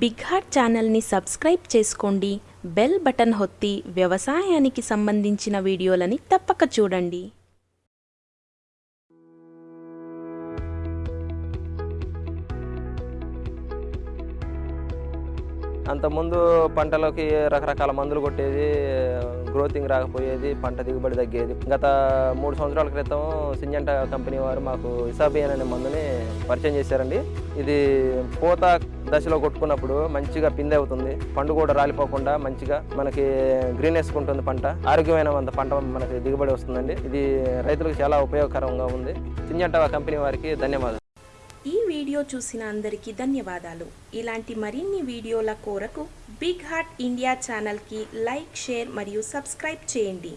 Big heart ఛానల్ని subscribe చేసుకోండి bell button హొత్తి వ్యవసాయానికి సంబంధించిన వీడియోలని తప్పక చూడండి. అంతకుముందు పంటలోకి రకరకాల మందులు కొట్టేది గ్రోతింగ్ రాకపోయేది పంట దిగుబడి తగ్గేది. గత మూడు సంవత్సరాల క్రితం సింజంట కంపెనీ వారు మాకు ఇసాబియన్ అనే మందుని పరిచయం చేశారండి. ఇది పూత దశలో కొట్టుకున్నప్పుడు మంచిగా పిందె అవుతుంది. పండు కూడా రాలిపోకుండా మంచిగా మనకి గ్రీనెస్ ఉంటుంది పంట. ఆరోగ్యమైన పంట మనకి దిగుబడి వస్తుందండి. ఇది రైతులకు చాలా ఉపయోగకరంగా ఉంది. సింజంట కంపెనీ వారికి ధన్యవాదాలు. ఈ వీడియో చూసిన అందరికీ ధన్యవాదాలు. ఇలాంటి మరిన్ని వీడియోల కోరకు బిగ్ హార్ట్ ఇండియా ఛానల్కి లైక్ షేర్ మరియు సబ్స్క్రైబ్ చేయండి.